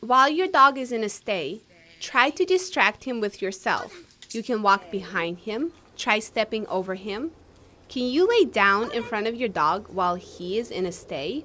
While your dog is in a stay, try to distract him with yourself. You can walk behind him, try stepping over him. Can you lay down in front of your dog while he is in a stay?